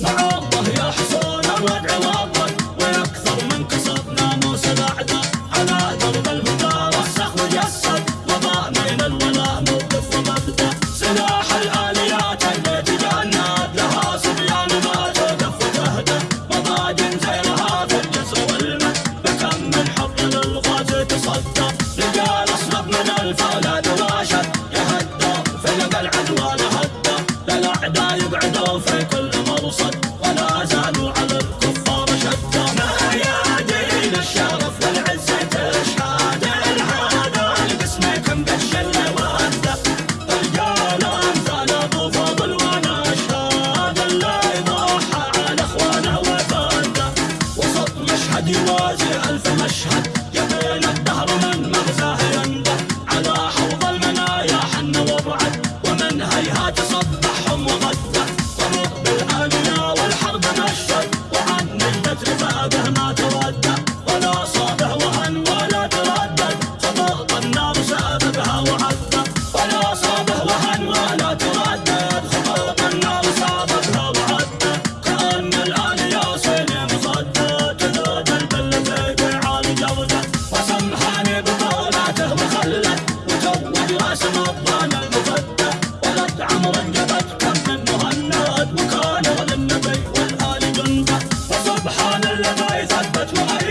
الله يا حصون الوضع واضح ويكثر من كسر ناموس الاعداء على درب الهدى رسخ وجسد وضع من الولاء موقف ومبدا سلاح الآليات اللي تجند لها صبيان ما توقف وتهدى مضاجن زينها في الجسر والمد. بكم من حب للغاز تصدى. رجال اصلب من الفولاد راشد يهدى فلقى العدوى لهدى للأعداء يقعدوا في كل مشهد يوازي ألف مشهد. يبين الدهر من مغزاه ينده على حوض المنايا حن وابعد ومن هيهات صبحهم وغده طرق بالآلية والحرب مشهد. وعن البتر فاقه Subhanallah, my the are